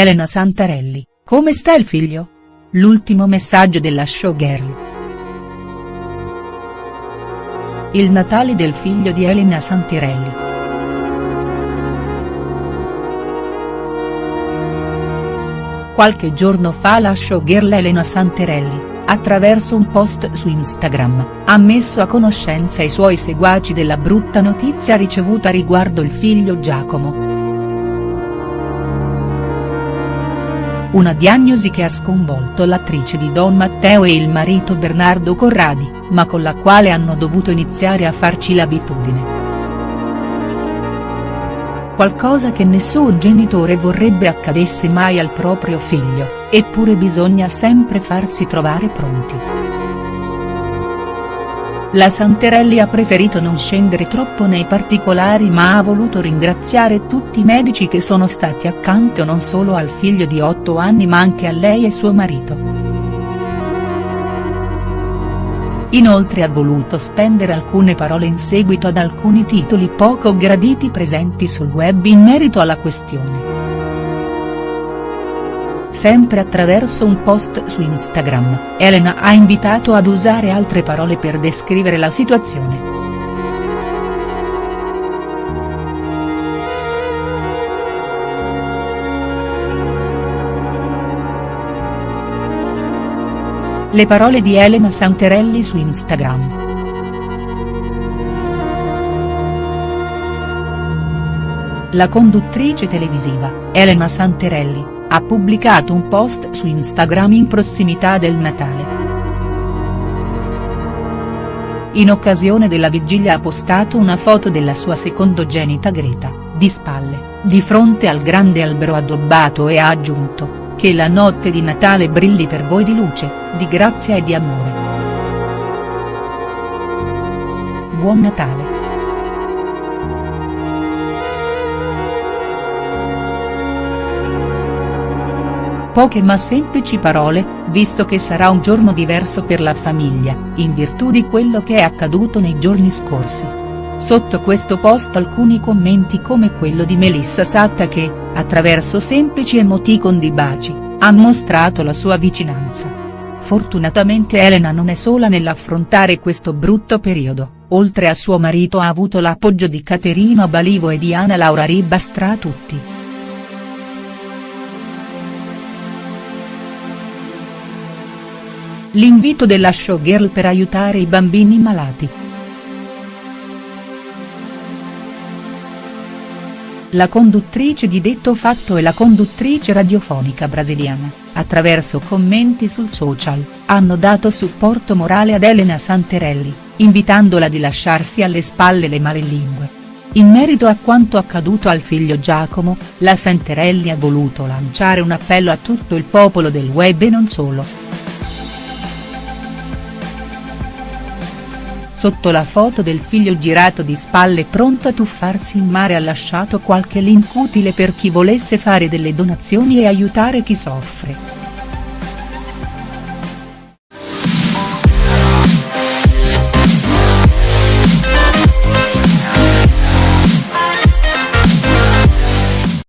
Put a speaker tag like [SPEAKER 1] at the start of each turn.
[SPEAKER 1] Elena Santarelli, come sta il figlio? L'ultimo messaggio della showgirl. Il Natale del figlio di Elena Santarelli. Qualche giorno fa la showgirl Elena Santarelli, attraverso un post su Instagram, ha messo a conoscenza i suoi seguaci della brutta notizia ricevuta riguardo il figlio Giacomo. Una diagnosi che ha sconvolto l'attrice di Don Matteo e il marito Bernardo Corradi, ma con la quale hanno dovuto iniziare a farci l'abitudine. Qualcosa che nessun genitore vorrebbe accadesse mai al proprio figlio, eppure bisogna sempre farsi trovare pronti. La Santerelli ha preferito non scendere troppo nei particolari ma ha voluto ringraziare tutti i medici che sono stati accanto non solo al figlio di 8 anni ma anche a lei e suo marito. Inoltre ha voluto spendere alcune parole in seguito ad alcuni titoli poco graditi presenti sul web in merito alla questione sempre attraverso un post su Instagram, Elena ha invitato ad usare altre parole per descrivere la situazione. Le parole di Elena Santerelli su Instagram. La conduttrice televisiva, Elena Santerelli, ha pubblicato un post su Instagram in prossimità del Natale. In occasione della vigilia ha postato una foto della sua secondogenita Greta, di spalle, di fronte al grande albero addobbato e ha aggiunto, che la notte di Natale brilli per voi di luce, di grazia e di amore. Buon Natale. Poche ma semplici parole, visto che sarà un giorno diverso per la famiglia, in virtù di quello che è accaduto nei giorni scorsi. Sotto questo post alcuni commenti come quello di Melissa Satta che, attraverso semplici emoticon di baci, ha mostrato la sua vicinanza. Fortunatamente Elena non è sola nell'affrontare questo brutto periodo, oltre a suo marito ha avuto l'appoggio di Caterino Balivo e di Ana Laura Ribastra tutti. L'invito della showgirl per aiutare i bambini malati. La conduttrice di detto fatto e la conduttrice radiofonica brasiliana, attraverso commenti sul social, hanno dato supporto morale ad Elena Santerelli, invitandola di lasciarsi alle spalle le malelingue. In merito a quanto accaduto al figlio Giacomo, la Santerelli ha voluto lanciare un appello a tutto il popolo del web e non solo. Sotto la foto del figlio girato di spalle pronto a tuffarsi in mare ha lasciato qualche link utile per chi volesse fare delle donazioni e aiutare chi soffre.